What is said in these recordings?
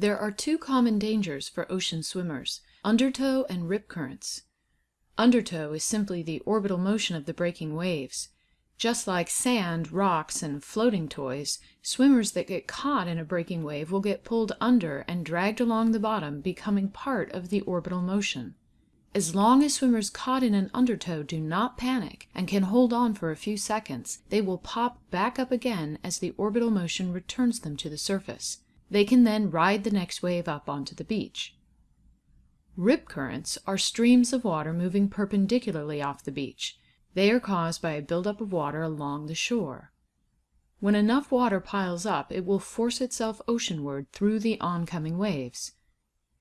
There are two common dangers for ocean swimmers, undertow and rip currents. Undertow is simply the orbital motion of the breaking waves. Just like sand, rocks, and floating toys, swimmers that get caught in a breaking wave will get pulled under and dragged along the bottom, becoming part of the orbital motion. As long as swimmers caught in an undertow do not panic and can hold on for a few seconds, they will pop back up again as the orbital motion returns them to the surface. They can then ride the next wave up onto the beach. Rip currents are streams of water moving perpendicularly off the beach. They are caused by a buildup of water along the shore. When enough water piles up it will force itself oceanward through the oncoming waves.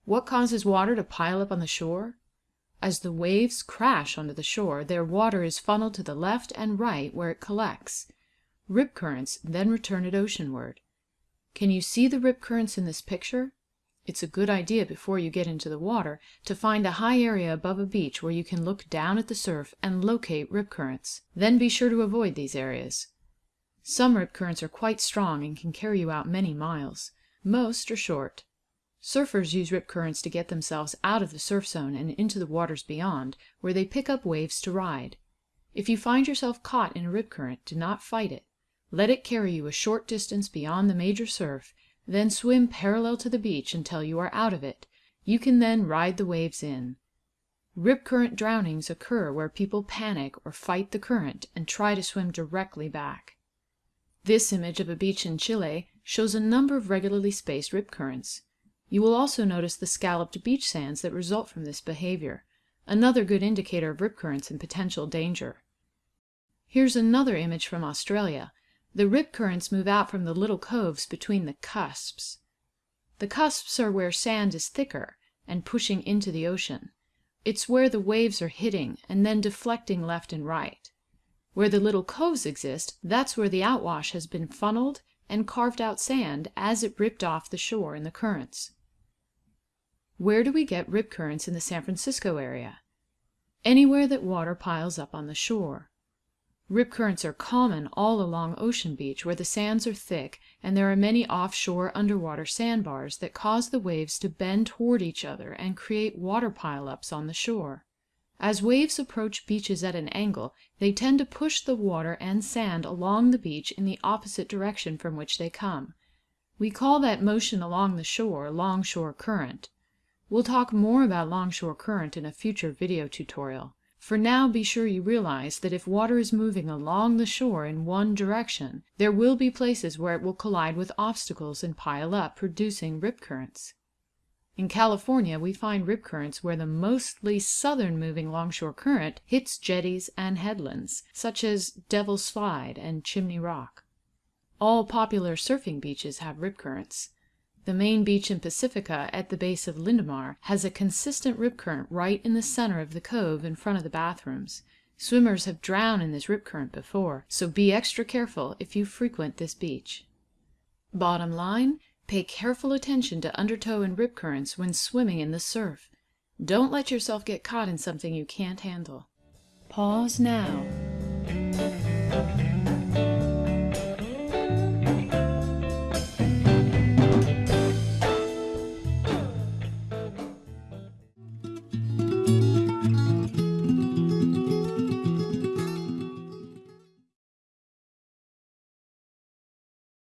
What causes water to pile up on the shore? As the waves crash onto the shore, their water is funneled to the left and right where it collects. Rip currents then return it oceanward. Can you see the rip currents in this picture? It's a good idea before you get into the water to find a high area above a beach where you can look down at the surf and locate rip currents. Then be sure to avoid these areas. Some rip currents are quite strong and can carry you out many miles. Most are short. Surfers use rip currents to get themselves out of the surf zone and into the waters beyond, where they pick up waves to ride. If you find yourself caught in a rip current, do not fight it. Let it carry you a short distance beyond the major surf then swim parallel to the beach until you are out of it. You can then ride the waves in. Rip current drownings occur where people panic or fight the current and try to swim directly back. This image of a beach in Chile shows a number of regularly spaced rip currents. You will also notice the scalloped beach sands that result from this behavior, another good indicator of rip currents and potential danger. Here's another image from Australia. The rip currents move out from the little coves between the cusps. The cusps are where sand is thicker and pushing into the ocean. It's where the waves are hitting and then deflecting left and right. Where the little coves exist, that's where the outwash has been funneled and carved out sand as it ripped off the shore in the currents. Where do we get rip currents in the San Francisco area? Anywhere that water piles up on the shore. Rip currents are common all along Ocean Beach where the sands are thick and there are many offshore underwater sandbars that cause the waves to bend toward each other and create water pileups on the shore. As waves approach beaches at an angle, they tend to push the water and sand along the beach in the opposite direction from which they come. We call that motion along the shore longshore current. We'll talk more about longshore current in a future video tutorial. For now be sure you realize that if water is moving along the shore in one direction, there will be places where it will collide with obstacles and pile up, producing rip currents. In California we find rip currents where the mostly southern moving longshore current hits jetties and headlands, such as Devil's Slide and Chimney Rock. All popular surfing beaches have rip currents. The main beach in Pacifica, at the base of Linda Mar, has a consistent rip current right in the center of the cove in front of the bathrooms. Swimmers have drowned in this rip current before, so be extra careful if you frequent this beach. Bottom line, pay careful attention to undertow and rip currents when swimming in the surf. Don't let yourself get caught in something you can't handle. Pause now.